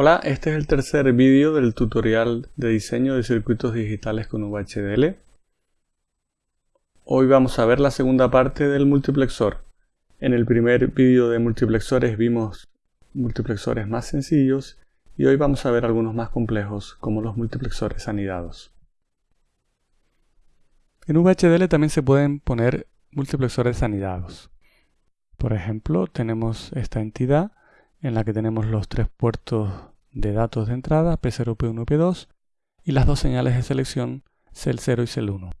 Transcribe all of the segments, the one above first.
Hola, este es el tercer vídeo del tutorial de diseño de circuitos digitales con VHDL. Hoy vamos a ver la segunda parte del multiplexor. En el primer vídeo de multiplexores vimos multiplexores más sencillos y hoy vamos a ver algunos más complejos como los multiplexores anidados. En VHDL también se pueden poner multiplexores anidados. Por ejemplo, tenemos esta entidad en la que tenemos los tres puertos de datos de entrada, P0, P1, P2, y las dos señales de selección, CEL0 y CEL1.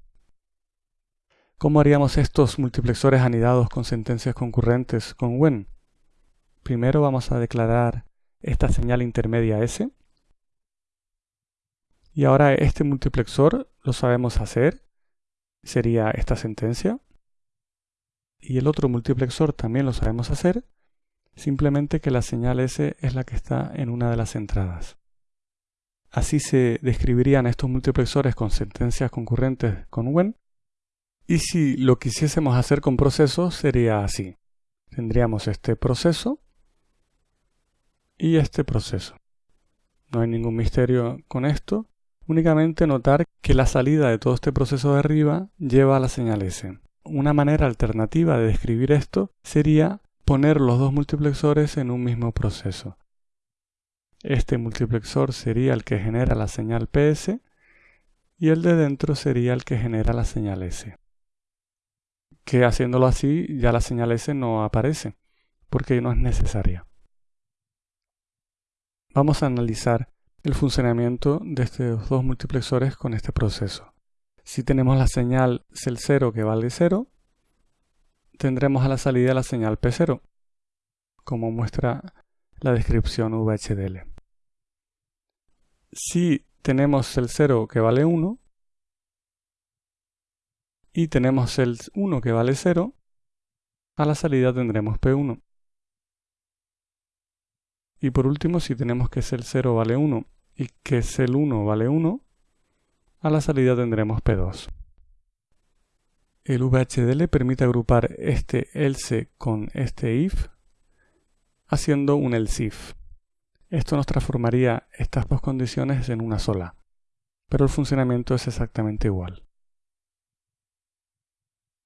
¿Cómo haríamos estos multiplexores anidados con sentencias concurrentes con when? Primero vamos a declarar esta señal intermedia S. Y ahora este multiplexor lo sabemos hacer. Sería esta sentencia. Y el otro multiplexor también lo sabemos hacer simplemente que la señal S es la que está en una de las entradas. Así se describirían estos multiplexores con sentencias concurrentes con when. Y si lo quisiésemos hacer con procesos sería así. Tendríamos este proceso y este proceso. No hay ningún misterio con esto, únicamente notar que la salida de todo este proceso de arriba lleva a la señal S. Una manera alternativa de describir esto sería poner los dos multiplexores en un mismo proceso. Este multiplexor sería el que genera la señal PS y el de dentro sería el que genera la señal S. Que haciéndolo así ya la señal S no aparece porque no es necesaria. Vamos a analizar el funcionamiento de estos dos multiplexores con este proceso. Si tenemos la señal CEL0 que vale 0, tendremos a la salida la señal P0, como muestra la descripción VHDL. Si tenemos el 0 que vale 1 y tenemos el 1 que vale 0, a la salida tendremos P1. Y por último, si tenemos que el 0 vale 1 y que el 1 vale 1, a la salida tendremos P2. El VHDL permite agrupar este else con este if haciendo un else if. Esto nos transformaría estas dos condiciones en una sola, pero el funcionamiento es exactamente igual.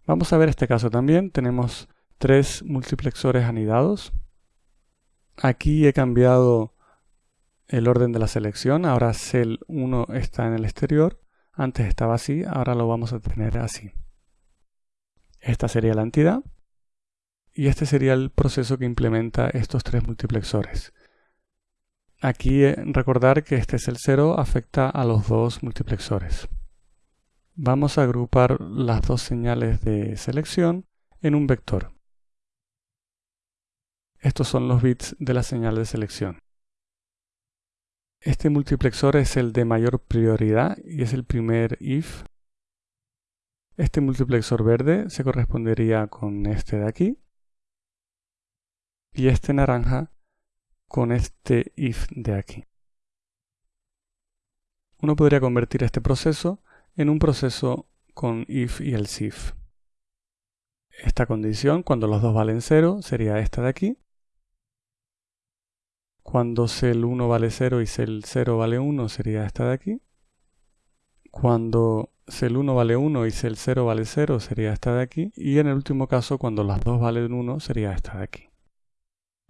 Vamos a ver este caso también. Tenemos tres multiplexores anidados. Aquí he cambiado el orden de la selección. Ahora cell 1 está en el exterior. Antes estaba así, ahora lo vamos a tener así. Esta sería la entidad y este sería el proceso que implementa estos tres multiplexores. Aquí eh, recordar que este es el 0 afecta a los dos multiplexores. Vamos a agrupar las dos señales de selección en un vector. Estos son los bits de la señal de selección. Este multiplexor es el de mayor prioridad y es el primer if este multiplexor verde se correspondería con este de aquí. Y este naranja con este if de aquí. Uno podría convertir este proceso en un proceso con if y else if. Esta condición, cuando los dos valen 0, sería esta de aquí. Cuando cel 1 vale 0 y cel 0 vale 1, sería esta de aquí. Cuando el 1 vale 1 y el 0 vale 0 sería esta de aquí. Y en el último caso, cuando las dos valen 1 sería esta de aquí.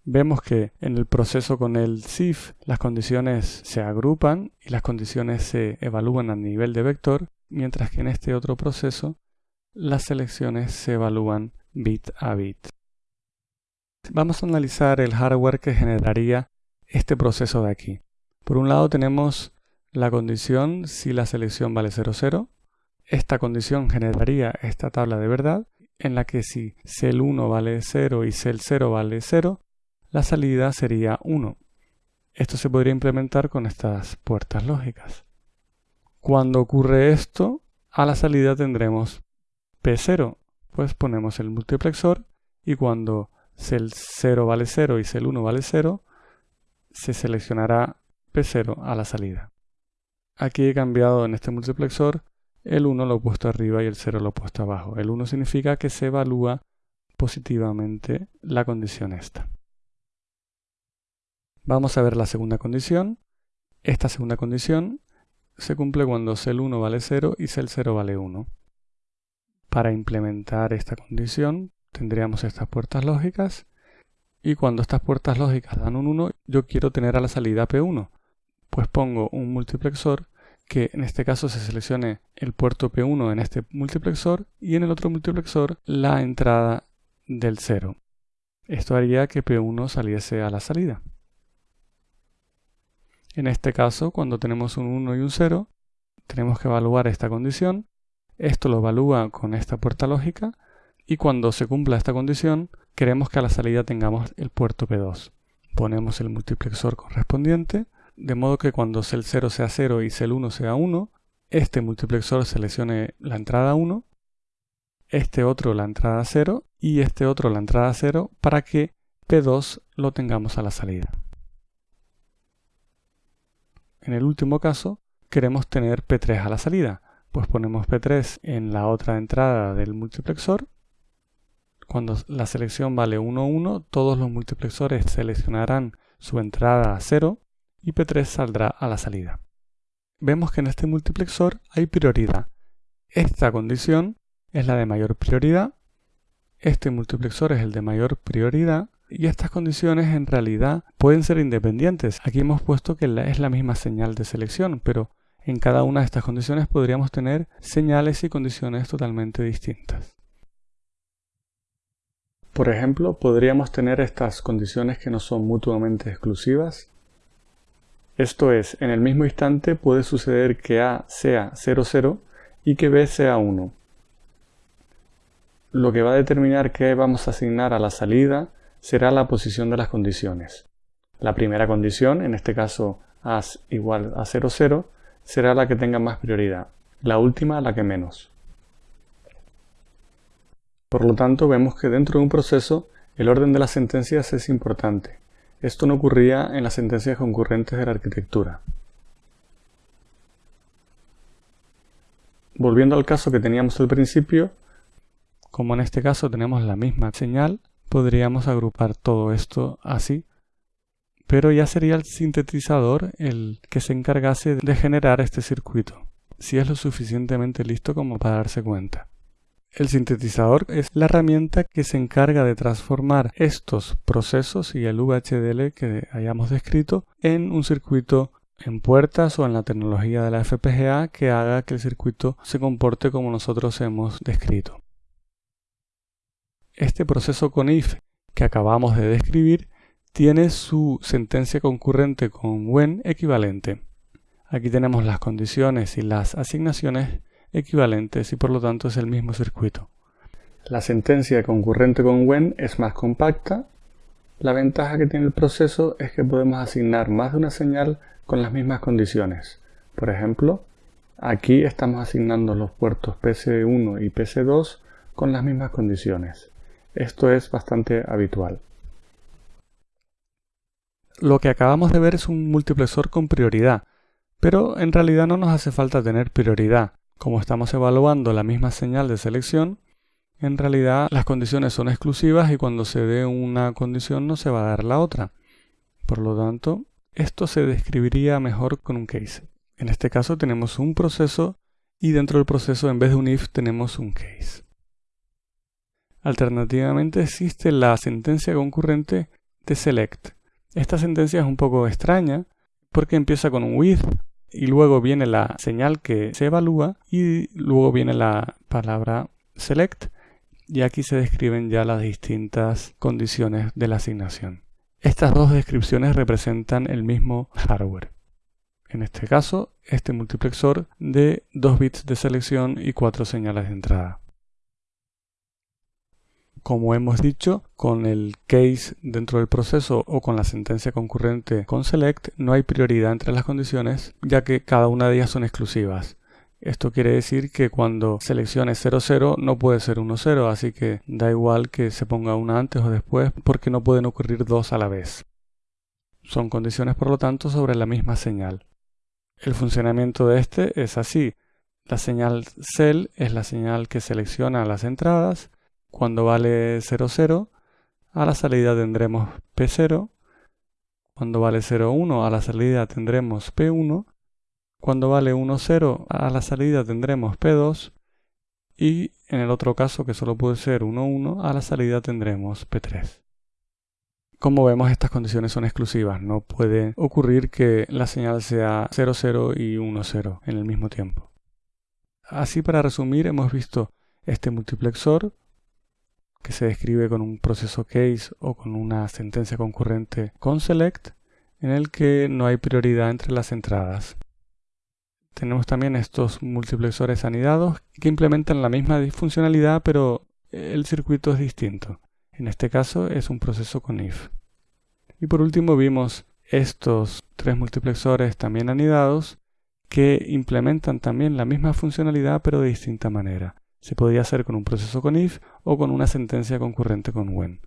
Vemos que en el proceso con el SIF las condiciones se agrupan y las condiciones se evalúan a nivel de vector, mientras que en este otro proceso las selecciones se evalúan bit a bit. Vamos a analizar el hardware que generaría este proceso de aquí. Por un lado tenemos la condición si la selección vale 0, 0. Esta condición generaría esta tabla de verdad en la que si cel 1 vale 0 y cel 0 vale 0, la salida sería 1. Esto se podría implementar con estas puertas lógicas. Cuando ocurre esto, a la salida tendremos P0, pues ponemos el multiplexor y cuando cel 0 vale 0 y cel 1 vale 0, se seleccionará P0 a la salida. Aquí he cambiado en este multiplexor el 1 lo he puesto arriba y el 0 lo he puesto abajo. El 1 significa que se evalúa positivamente la condición esta. Vamos a ver la segunda condición. Esta segunda condición se cumple cuando cel1 vale 0 y cel0 vale 1. Para implementar esta condición tendríamos estas puertas lógicas y cuando estas puertas lógicas dan un 1 yo quiero tener a la salida P1 pues pongo un multiplexor que en este caso se seleccione el puerto P1 en este multiplexor y en el otro multiplexor la entrada del 0. Esto haría que P1 saliese a la salida. En este caso, cuando tenemos un 1 y un 0, tenemos que evaluar esta condición. Esto lo evalúa con esta puerta lógica y cuando se cumpla esta condición, queremos que a la salida tengamos el puerto P2. Ponemos el multiplexor correspondiente, de modo que cuando cel 0 sea 0 y cel 1 sea 1, este multiplexor seleccione la entrada 1, este otro la entrada 0 y este otro la entrada 0 para que P2 lo tengamos a la salida. En el último caso, queremos tener P3 a la salida, pues ponemos P3 en la otra entrada del multiplexor. Cuando la selección vale 1, 1, todos los multiplexores seleccionarán su entrada a 0 y P3 saldrá a la salida. Vemos que en este multiplexor hay prioridad. Esta condición es la de mayor prioridad, este multiplexor es el de mayor prioridad y estas condiciones en realidad pueden ser independientes. Aquí hemos puesto que es la misma señal de selección, pero en cada una de estas condiciones podríamos tener señales y condiciones totalmente distintas. Por ejemplo, podríamos tener estas condiciones que no son mutuamente exclusivas. Esto es, en el mismo instante puede suceder que A sea 0, 0 y que B sea 1. Lo que va a determinar qué vamos a asignar a la salida será la posición de las condiciones. La primera condición, en este caso A igual a 0, 0, será la que tenga más prioridad, la última la que menos. Por lo tanto, vemos que dentro de un proceso el orden de las sentencias es importante. Esto no ocurría en las sentencias concurrentes de la arquitectura. Volviendo al caso que teníamos al principio, como en este caso tenemos la misma señal, podríamos agrupar todo esto así, pero ya sería el sintetizador el que se encargase de generar este circuito, si es lo suficientemente listo como para darse cuenta. El sintetizador es la herramienta que se encarga de transformar estos procesos y el VHDL que hayamos descrito en un circuito en puertas o en la tecnología de la FPGA que haga que el circuito se comporte como nosotros hemos descrito. Este proceso con if que acabamos de describir tiene su sentencia concurrente con when equivalente. Aquí tenemos las condiciones y las asignaciones equivalentes y por lo tanto es el mismo circuito. La sentencia concurrente con when es más compacta. La ventaja que tiene el proceso es que podemos asignar más de una señal con las mismas condiciones. Por ejemplo, aquí estamos asignando los puertos PC1 y PC2 con las mismas condiciones. Esto es bastante habitual. Lo que acabamos de ver es un multiplexor con prioridad, pero en realidad no nos hace falta tener prioridad. Como estamos evaluando la misma señal de selección, en realidad las condiciones son exclusivas y cuando se dé una condición no se va a dar la otra. Por lo tanto, esto se describiría mejor con un case. En este caso tenemos un proceso y dentro del proceso en vez de un if tenemos un case. Alternativamente existe la sentencia concurrente de select. Esta sentencia es un poco extraña porque empieza con un with y luego viene la señal que se evalúa y luego viene la palabra select y aquí se describen ya las distintas condiciones de la asignación. Estas dos descripciones representan el mismo hardware. En este caso, este multiplexor de 2 bits de selección y 4 señales de entrada. Como hemos dicho, con el case dentro del proceso o con la sentencia concurrente con select no hay prioridad entre las condiciones ya que cada una de ellas son exclusivas. Esto quiere decir que cuando seleccione 00 no puede ser 10, así que da igual que se ponga una antes o después porque no pueden ocurrir dos a la vez. Son condiciones por lo tanto sobre la misma señal. El funcionamiento de este es así. La señal cell es la señal que selecciona las entradas cuando vale 0, 0, a la salida tendremos P0. Cuando vale 0, 1 a la salida tendremos P1. Cuando vale 1, 0 a la salida tendremos P2. Y en el otro caso, que solo puede ser 1, 1, a la salida tendremos P3. Como vemos, estas condiciones son exclusivas. No puede ocurrir que la señal sea 0, 0 y 1, 0 en el mismo tiempo. Así, para resumir, hemos visto este multiplexor que se describe con un proceso case o con una sentencia concurrente con select, en el que no hay prioridad entre las entradas. Tenemos también estos multiplexores anidados que implementan la misma funcionalidad, pero el circuito es distinto. En este caso es un proceso con if. Y por último vimos estos tres multiplexores también anidados que implementan también la misma funcionalidad pero de distinta manera. Se podía hacer con un proceso con if o con una sentencia concurrente con when.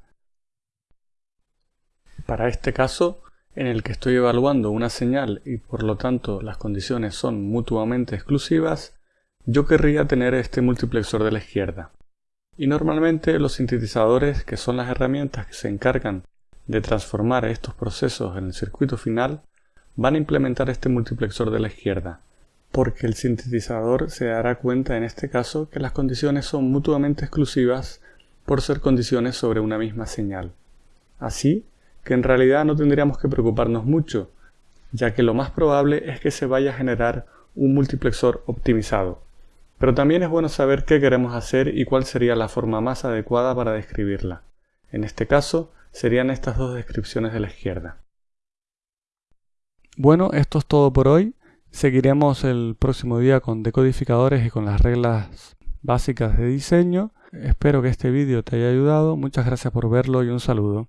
Para este caso, en el que estoy evaluando una señal y por lo tanto las condiciones son mutuamente exclusivas, yo querría tener este multiplexor de la izquierda. Y normalmente los sintetizadores, que son las herramientas que se encargan de transformar estos procesos en el circuito final, van a implementar este multiplexor de la izquierda, porque el sintetizador se dará cuenta en este caso que las condiciones son mutuamente exclusivas por ser condiciones sobre una misma señal. Así que en realidad no tendríamos que preocuparnos mucho, ya que lo más probable es que se vaya a generar un multiplexor optimizado. Pero también es bueno saber qué queremos hacer y cuál sería la forma más adecuada para describirla. En este caso, serían estas dos descripciones de la izquierda. Bueno, esto es todo por hoy. Seguiremos el próximo día con decodificadores y con las reglas básicas de diseño. Espero que este vídeo te haya ayudado. Muchas gracias por verlo y un saludo.